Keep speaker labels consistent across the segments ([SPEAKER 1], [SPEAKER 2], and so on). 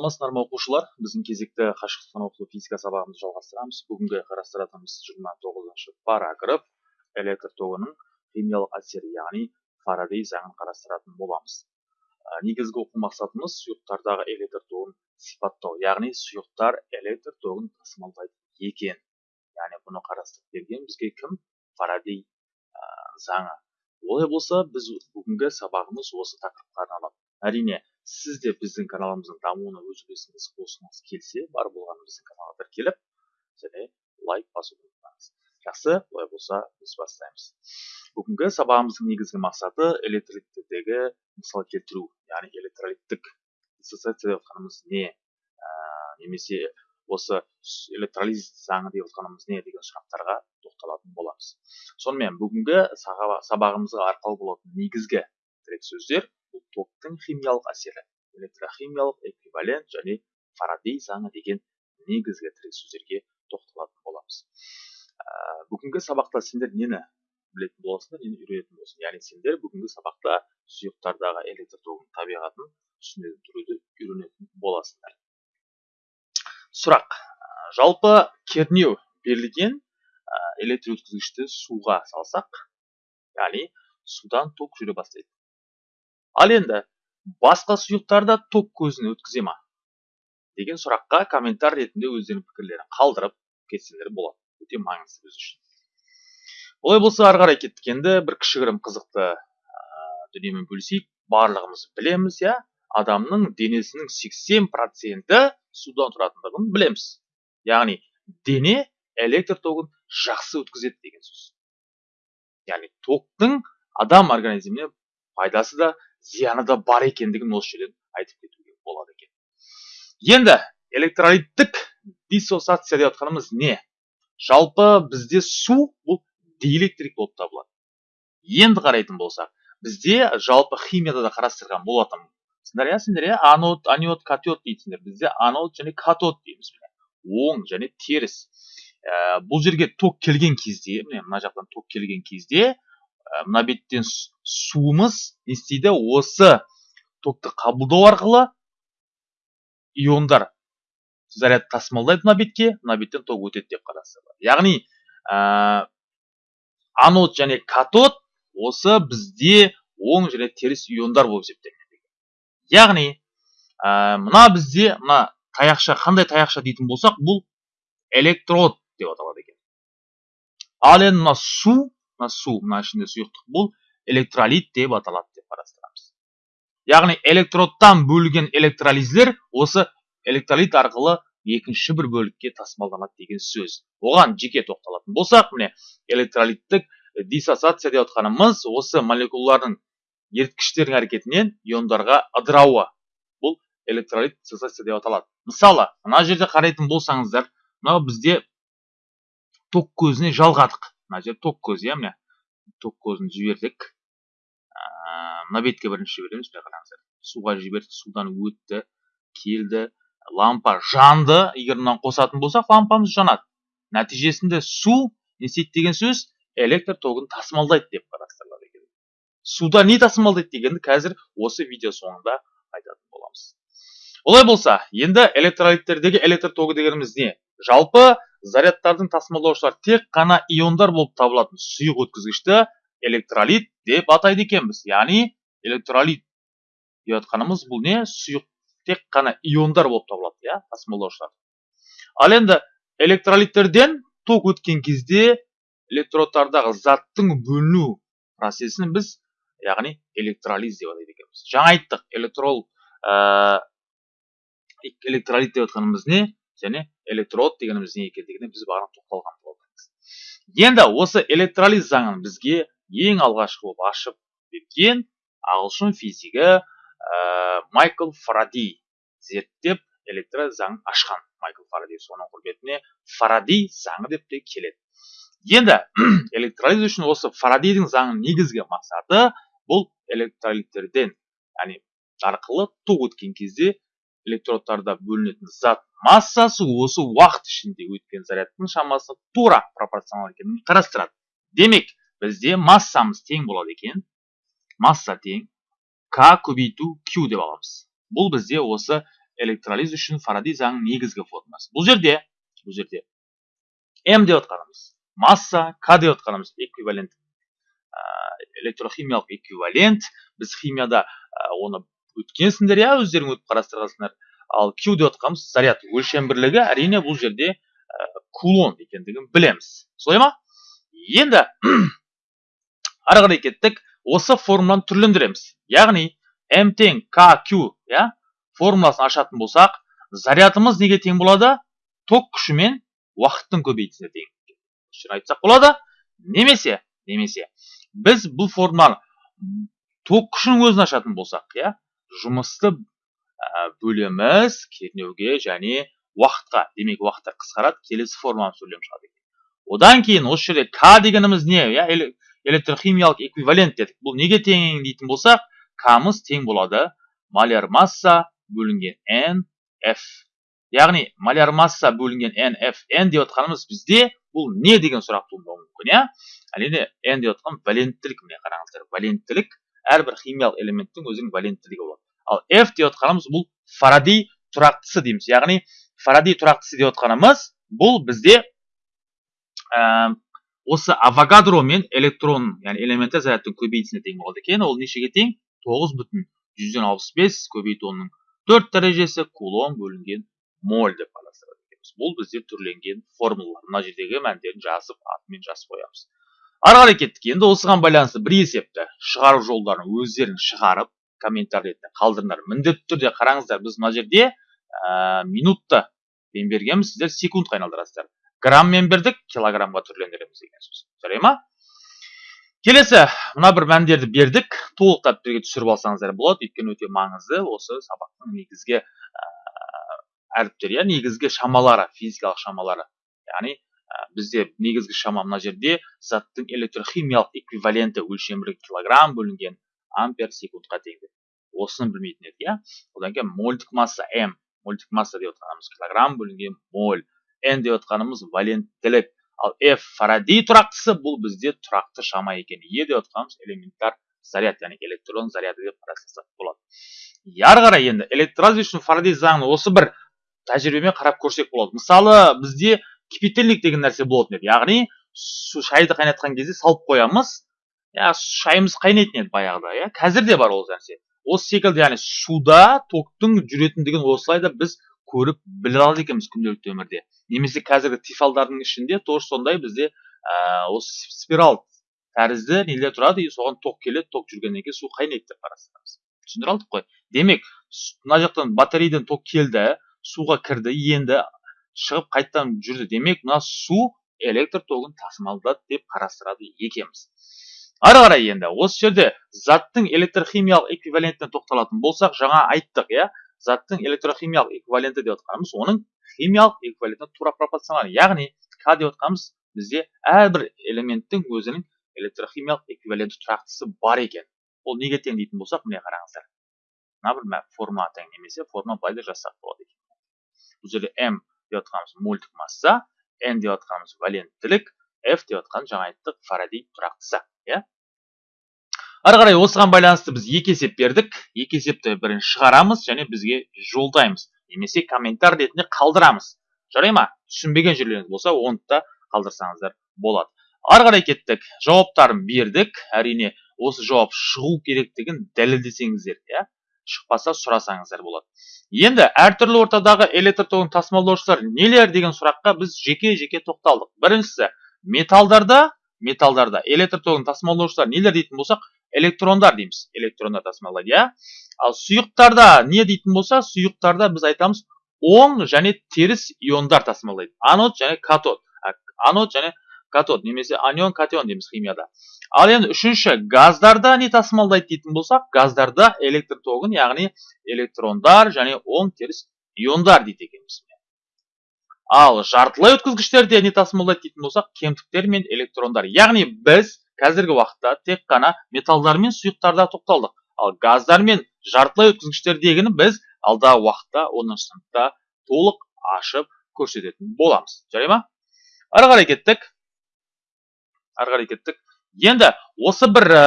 [SPEAKER 1] саламатсыздар ма оқушылар. Біздің кезекті қашықтықтан оқыту физика сабағымызды жалғастырамыз. Бүгінгі қарастыратынымыз жиырма тоғызыншы параграф электр тогының химиялық әсері яғни фарадей заңын қарастыратын боламыз. Ә, негізгі оқу мақсатымыз сұйықтардағы электр тогын сипаттау яғни сұйықтар электр тогын тасымалдайды екен. Яғни бұны қарастырып берген бізге кім? Фарадей ә, заңы. Олай болса біз бүгінгі сабағымыз осы тақырыпқа арналады. Әрине сіз де біздің каналымыздың дамуына өз үлесіңізді қосқыңыз келсе бар болғаны біздің каналға тіркеліп және лайк басуды ұмытпаңыз. Жақсы олай болса біз бастаймыз. Бүгінгі сабағымыздың негізгі мақсаты электролиттердегі мысал келтіру яғни электролиттік диссоциация деп отқанымыз не ә, немесе осы электролиз заңы деп отқанымыз не деген сұрақтарға тоқталатын боламыз. Сонымен бүгінгі сабағымызға арқау болатын негізгі тірек сөздер токтың химиялық әсері электрохимиялық эквивалент және фарадей заңы деген негізгі тірек сөздерге тоқталатын боламыз. Ә, бүгінгі сабақта сендер нені білетін боласыңдар нені үйренетін боласың яғни сендер бүгінгі сабақта сұйықтардағы электр тогының табиғатын түсінетін тұруды үйренетін боласыңдар. Сұрақ. Жалпы кернеу берілген электр өткізгішті суға салсақ яғни судан ток жүре бастайды. Ал енді басқа сұйықтарда ток көзін өткізе ма? Деген сұраққа комментар ретінде өздерінің пікірлерін қалдырып кетсеңдер болады. Өте маңызды біз үшін. Олай болса ары қарай кеттік енді бір кішігірім қызықты ә, дүниемен бөлісейік. Барлығымыз білеміз иә? Адамның денесінің 80 проценті судан тұратындығын білеміз. Яғни дене электр тогын жақсы өткізеді деген сөз. Яғни токтың адам организміне пайдасы да зияны да бар екендігін осы жерден айтып кетуге болады екен. Енді электролиттік диссоциация деп жатқанымыз не? Жалпы бізде су бұл диэлектрик болып табылады. Енді қарайтын болсақ бізде жалпы химияда да қарастырған болатынсыңдар иә сендер иә анод анод катод дейтіндер. Бізде анод және катод дейміз оң және теріс. Ә, бұл жерге ток келген кезде міне мына жақтан ток келген кезде мына беттен суымыз не істейді осы токты қабылдау арқылы иондар заряд тасымалдайды мына бетке мына беттен ток өтеді деп қарастырылады яғни ә, анод және катод осы бізде оң және теріс иондар болып есептелінеді яғни ә, мына бізде мына таяқша қандай таяқша дейтін болсақ бұл электрод деп аталады екен. Ал енді мына су мына су мына ішінде сұйықтық бұл электролит деп аталады деп қарастырамыз. Яғни электродтан бөлінген электролиздер осы электролит арқылы екінші бір бөлікке тасымалданады деген сөз. Оған жеке тоқталатын болсақ міне электролиттік диссоциация деп отқанымыз осы молекулалардың еріткіштердің әрекетінен иондарға ыдырауы. Бұл электролит диссоциация деп аталады. Мысалы мына жерде қарайтын болсаңыздар мынау бізде ток көзіне жалғадық. Мына жер ток көзі иә міне ток көзін жібердік мына бетке бірінші жібереміз міне қараңыздар. Суға жібердік судан өтті келді. Лампа жанды егер мынаны қосатын болсақ лампамыз жанады. Нәтижесінде су не істейді деген сөз электр тогын тасымалдайды деп қарастырылады екен. Суда не тасымалдайды дегенді қазір осы видео соңында айтатын боламыз. Олай болса енді электролиттердегі электр тогы дегеніміз не? Жалпы зарядтардың тасымалдаушылар тек қана иондар болып табылатын сұйық өткізгішті электролит деп атайды екенбіз. Яғни электролит деп жатқанымыз бұл не? Сұйық тек қана иондар болып табылады иә тасымалдаушылар. Ал енді электролиттерден ток өткен кезде электродтардағы заттың бөліну процесін біз яғни электролиз деп атайды екенбіз. Жаңа айттық электрол ә, электролит деп жатқанымыз не? Және электрод дегеніміз не екендігіне біз бағана тоқталған болатынбыз. Енді осы электролиз заңын бізге ең алғашқы болып ашып берген ағылшын физигі ә, майкл фарадей зерттеп электро заңын ашқан. Майкл фарадей соның құрметіне фарадей заңы деп те келеді. Енді электролиз үшін осы фарадейдің заңының негізгі мақсаты бұл электролиттерден яғни арқылы ток өткен кезде электродтарда бөлінетін зат массасы осы уақыт ішінде өткен зарядтың шамасы тура пропорционал екенін қарастырады. Демек бізде массамыз тең болады екен. Масса тең. К көбейту q деп аламыз. Бұл бізде осы электролиз үшін фаради заңының негізгі формуласы бұл жерде бұл жерде м деп отқанымыз масса к деп отқанымыз эквивалент электрохимиялық эквивалент. Біз химияда оны өткенсіңдер иә өздерің өтіп қарастырғансыңдар. Ал q деп отқанымыз заряд өлшем бірлігі әрине бұл жерде кулон екендігін білеміз. Солай ма? Енді ары қарай кеттік. Осы формуланы түрлендіреміз. Яғни м тең kq иә формуласын ашатын болсақ зарядымыз неге тең болады? Ток күші мен уақыттың көбейтісіне тең айтсақ болады. Немесе немесе біз бұл формуланы ток күшінің өзін ашатын болсақ иә жұмысты бөлеміз кернеуге және уақытқа. Демек уақыттар қысқарады келесі формуланы сөйлем шығады екен одан кейін осы жерде к дегеніміз не? Иә электрохимиялық эквивалент дедік. Бұл неге тең дейтін болсақ камыз тең болады. Маляр масса бөлінген n f. Яғни маляр масса бөлінген n f n деп отқанымыз бізде бұл не деген сұрақ туындауы мүмкін иә әрине n деп отқан валенттілік міне қараңыздар. Валенттілік әрбір химиялық элементтің өзінің валенттілігі болады. Ал f деп отқанымыз бұл фарадей тұрақтысы дейміз. Яғни фарадей тұрақтысы деп отқанымыз бұл бізде ә, осы авогадро мен электрон яғни элементі зарядтың көбейтісіне тең болады екен. Ол нешеге тең? тоғыз бүтін жүзден алпыс бес көбейту онның төрт дәрежесі кулон бөлінген моль деп қарастырады бұл бізде түрленген формулалар. Мына жердегі мәндерін жазып атымен жазып қоямыз. Ары қарай кеттік. Енді осыған байланысты бір есепті шығару жолдарын өздерің шығарып комментарий қалдырыңдар міндетті түрде қараңыздар біз мына жерде ә, минутта бергенбіз сіздер секундқа айналдырасыздар. Грамммен бердік килограммға түрлендіреміз деген сөз. Жарай ма? Келесі мына бір мәндерді бердік. Толықтап бірге түсіріп алсаңыздар болады. Өйткені өте маңызды. Осы сабақтың негізгі ә, әріптері иә негізгі шамалары физикалық шамалары. Яғни ә, бізде негізгі шама мына жерде заттың электрохимиялық эквиваленті өлшемі килограмм бөлінген ампер секундқа тең деп осыны білмейтін едік иә одан кейін мольдік масса м мольдік масса деп отқанымыз килограмм бөлінген моль n деп отқанымыз валенттілік ал f фарадей тұрақтысы бұл бізде тұрақты шама екен е деп отқанымыз элементар заряд яғни электрон заряды деп қарастырсақ болады ары қарай енді электролиз үшін фарадей заңын осы бір тәжірибемен қарап көрсек болады мысалы бізде кипятильник деген нәрсе болатын еді яғни шайды қайнатқан кезде салып қоямыз иә шайымыз қайнайтын еді баяғыда иә қазір де бар ол нәрсе осы секілді яғни суда токтың жүретіндігін осылай да біз көріп біле алады екенбіз күнделікті өмірде немесе қазіргі тифалдардың ішінде тоже сондай бізде ә, осы спираль тәрізді нелер тұрады и соған ток келеді ток жүргеннен кейін су қайнайды деп қарастырамыз түсіндіре алдық қой демек мына жақтан батарейден ток келді суға кірді енді шығып қайтадан жүрді демек мына су электр тогын тасымалдады деп қарастырады екенбіз ары қарай енді осы жерде заттың электрохимиялық эквивалентіне тоқталатын болсақ жаңа айттық иә? Заттың электрохимиялық эквиваленті деп отқанымыз оның химиялық эквивалентіне тура пропорционал яғни к деп отқанымыз бізде әрбір элементтің өзінің электрохимиялық эквиваленті тұрақтысы бар екен. Ол неге тең дейтін болсақ міне қараңыздар. Мына бір формула тең немесе формула былай да жазсақ болады екен. Бұл жерде м деп отқанымыз мольдік масса n деп отқанымыз валенттілік f деп отқан жаңа айттық фарадей тұрақтысы. Иә? ары қарай осыған байланысты біз екі есеп бердік. Екі есепті бірінші шығарамыз және бізге жолдаймыз. Немесе комментар ретінде қалдырамыз. Жарай ма? Түсінбеген жерлеріңіз болса оны да қалдырсаңыздар болады. Ары қарай кеттік. Жауаптарын бердік. Әрине осы жауап шығу керектігін дәлелдесеңіздер иә? Шықпаса сұрасаңыздар болады. Енді әртүрлі ортадағы электр тогын тасымалдаушылар нелер деген сұраққа біз жеке жеке тоқталдық. Біріншісі металдарда металдарда. Электр тогын тасымалдаушылар нелер дейтін болсақ электрондар дейміз. Электрондар тасымалдайды иә? Ал сұйықтарда не дейтін болса сұйықтарда біз айтамыз оң және теріс иондар тасымалдайды. Анод және катод. Анод және катод немесе анион катион дейміз химияда. Ал енді үшінші газдарда не тасымалдайды дейтін болсақ газдарда электр тогын яғни электрондар және оң теріс иондар дейді екенбіз. Ал жартылай өткізгіштерде не тасымалдайды дейтін болсақ кемтіктер мен электрондар. Яғни біз қазіргі уақытта тек қана металдар мен сұйықтарда тоқталдық. Ал газдар мен жартылай өткізгіштердегіні біз алдағы уақытта оныншы сыныпта толық ашып көрсететін боламыз. Жарай ма? Ары қарай кеттік. Ары қарай кеттік. Енді осы бір ә,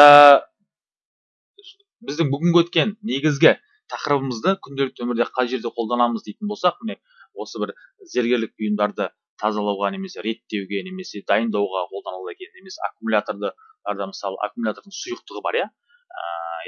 [SPEAKER 1] біздің бүгінгі өткен негізгі тақырыбымызды күнделікті өмірде қай жерде қолданамыз дейтін болсақ міне осы бір зергерлік бұйымдарды тазалауға немесе реттеуге немесе дайындауға қолданылады екен. Немесе аккумуляторды мысалы аккумулятордың сұйықтығы бар иә?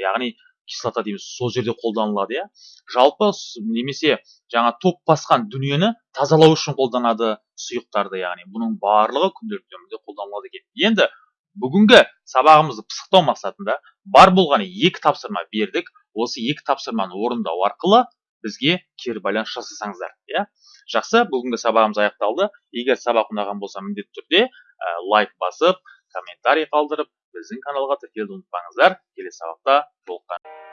[SPEAKER 1] Яғни кислота дейміз сол жерде қолданылады иә? Жалпы немесе жаңа ток басқан дүниені тазалау үшін қолданады сұйықтарды яғни бұның барлығы күнделікті өмірде қолданылады екен. Енді бүгінгі сабағымызды пысықтау мақсатында бар болғаны екі тапсырма бердік. Осы екі тапсырманы орындау арқылы бізге кері байланыс жасасаңыздар иә? Жақсы бүгінгі сабағымыз аяқталды. Егер сабақ ұнаған болса міндетті түрде ә, лайк басып комментарий қалдырып біздің каналға тіркелуді ұмытпаңыздар. Келесі сабақта жолыққан